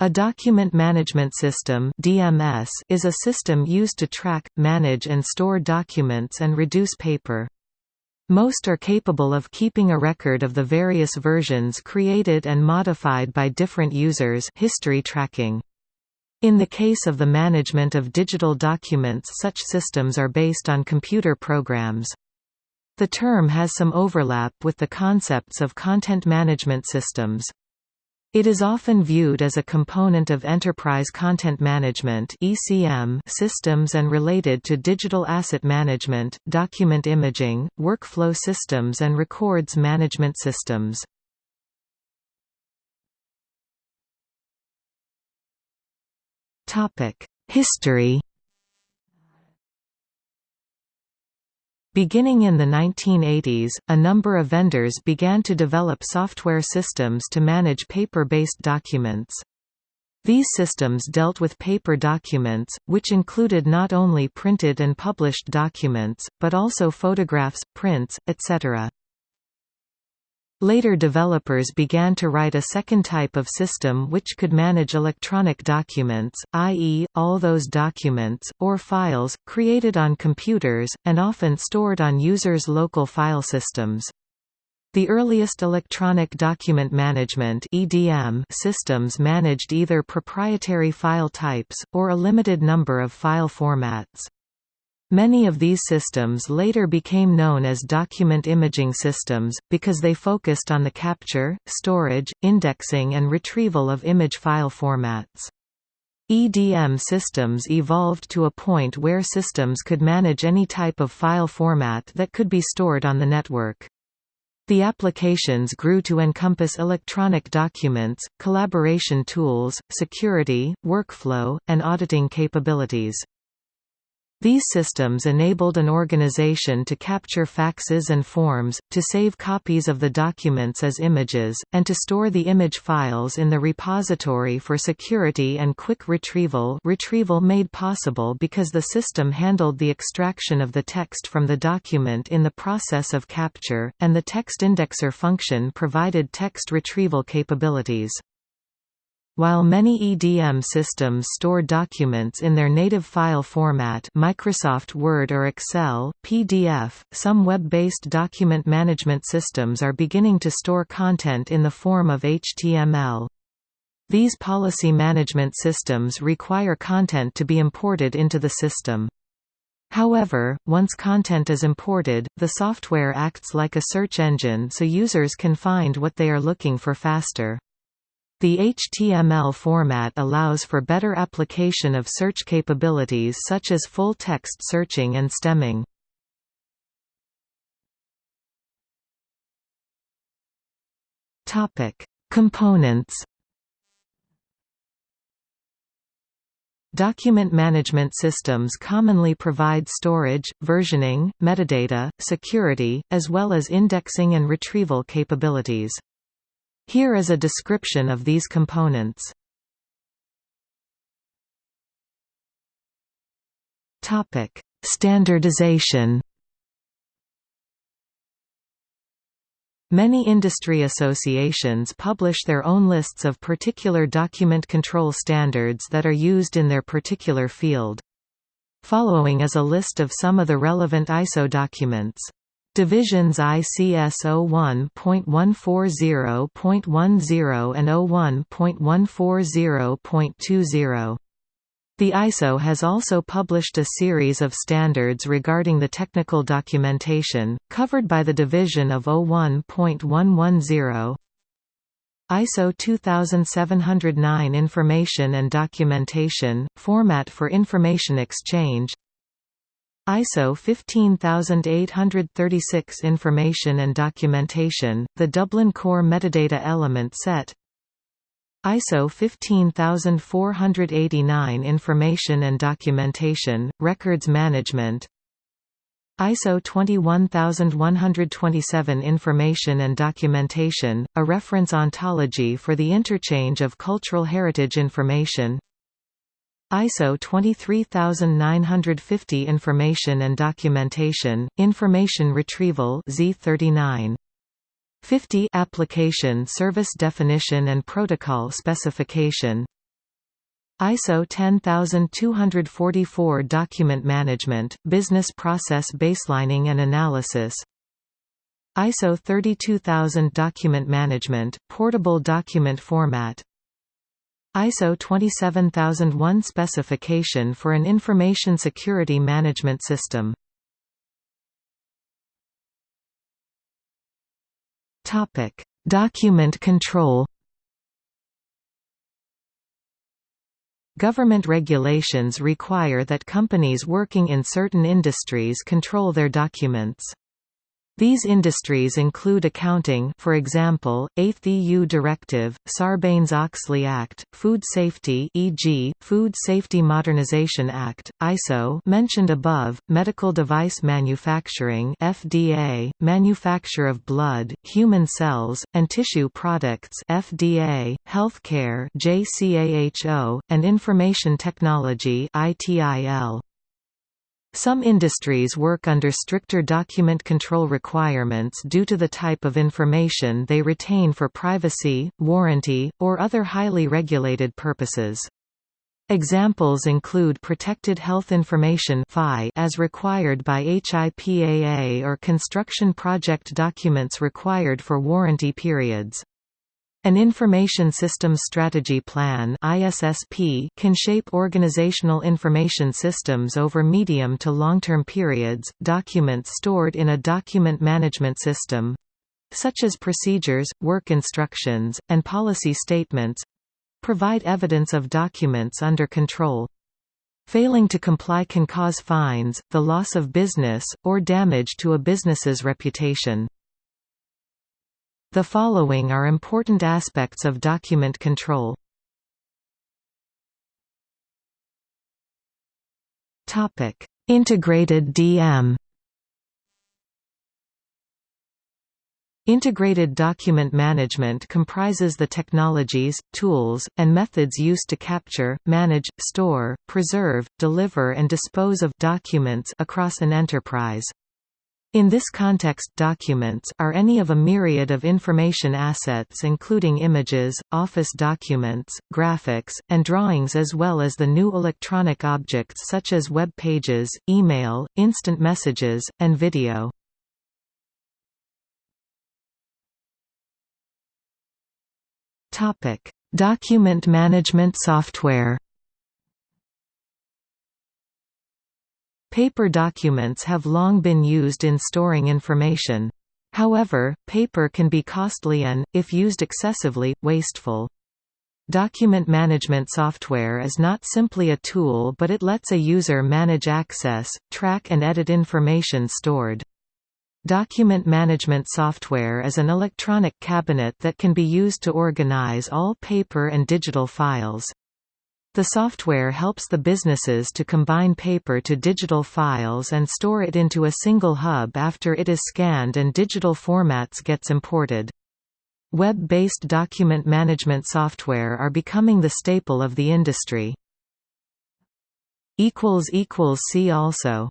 A document management system (DMS) is a system used to track, manage and store documents and reduce paper. Most are capable of keeping a record of the various versions created and modified by different users history tracking. In the case of the management of digital documents such systems are based on computer programs. The term has some overlap with the concepts of content management systems. It is often viewed as a component of enterprise content management (ECM) systems and related to digital asset management, document imaging, workflow systems and records management systems. Topic: History Beginning in the 1980s, a number of vendors began to develop software systems to manage paper-based documents. These systems dealt with paper documents, which included not only printed and published documents, but also photographs, prints, etc. Later developers began to write a second type of system which could manage electronic documents, i.e., all those documents, or files, created on computers, and often stored on users' local file systems. The earliest electronic document management (EDM) systems managed either proprietary file types or a limited number of file formats. Many of these systems later became known as document imaging systems, because they focused on the capture, storage, indexing and retrieval of image file formats. EDM systems evolved to a point where systems could manage any type of file format that could be stored on the network. The applications grew to encompass electronic documents, collaboration tools, security, workflow, and auditing capabilities. These systems enabled an organization to capture faxes and forms, to save copies of the documents as images, and to store the image files in the repository for security and quick retrieval retrieval made possible because the system handled the extraction of the text from the document in the process of capture, and the text indexer function provided text retrieval capabilities. While many EDM systems store documents in their native file format Microsoft Word or Excel, PDF, some web-based document management systems are beginning to store content in the form of HTML. These policy management systems require content to be imported into the system. However, once content is imported, the software acts like a search engine so users can find what they are looking for faster. The HTML format allows for better application of search capabilities such as full-text searching and stemming. Topic: Components. Document management systems commonly provide storage, versioning, metadata, security, as well as indexing and retrieval capabilities. Here is a description of these components. Topic: Standardization. Many industry associations publish their own lists of particular document control standards that are used in their particular field. Following is a list of some of the relevant ISO documents. Divisions ICS 01.140.10 and 01.140.20. The ISO has also published a series of standards regarding the technical documentation, covered by the division of 01.110. ISO 2709 Information and Documentation, Format for Information Exchange ISO 15836 Information and Documentation, the Dublin Core Metadata Element Set. ISO 15489 Information and Documentation, Records Management. ISO 21127 Information and Documentation, a reference ontology for the interchange of cultural heritage information ISO 23950 Information and Documentation, Information Retrieval Z39. 50 Application Service Definition and Protocol Specification. ISO 10244 Document Management, Business Process Baselining and Analysis. ISO 32000 Document Management, Portable Document Format ISO 27001 Specification for an Information Security Management System Topic: Document control Government regulations require that companies working in certain industries control their documents. These industries include accounting for example, 8th EU Directive, Sarbanes-Oxley Act, food safety e.g., Food Safety Modernization Act, ISO mentioned above, medical device manufacturing FDA, manufacture of blood, human cells, and tissue products FDA, healthcare JCAHO, and information technology ITIL. Some industries work under stricter document control requirements due to the type of information they retain for privacy, warranty, or other highly regulated purposes. Examples include Protected Health Information as required by HIPAA or construction project documents required for warranty periods. An Information Systems Strategy Plan can shape organizational information systems over medium to long-term periods. Documents stored in a document management system such as procedures, work instructions, and policy statements provide evidence of documents under control. Failing to comply can cause fines, the loss of business, or damage to a business's reputation. The following are important aspects of document control. Topic: Integrated DM. Integrated document management comprises the technologies, tools, and methods used to capture, manage, store, preserve, deliver and dispose of documents across an enterprise. In this context documents are any of a myriad of information assets including images, office documents, graphics, and drawings as well as the new electronic objects such as web pages, email, instant messages, and video. Document management software Paper documents have long been used in storing information. However, paper can be costly and, if used excessively, wasteful. Document management software is not simply a tool but it lets a user manage access, track and edit information stored. Document management software is an electronic cabinet that can be used to organize all paper and digital files. The software helps the businesses to combine paper to digital files and store it into a single hub after it is scanned and digital formats gets imported. Web-based document management software are becoming the staple of the industry. See also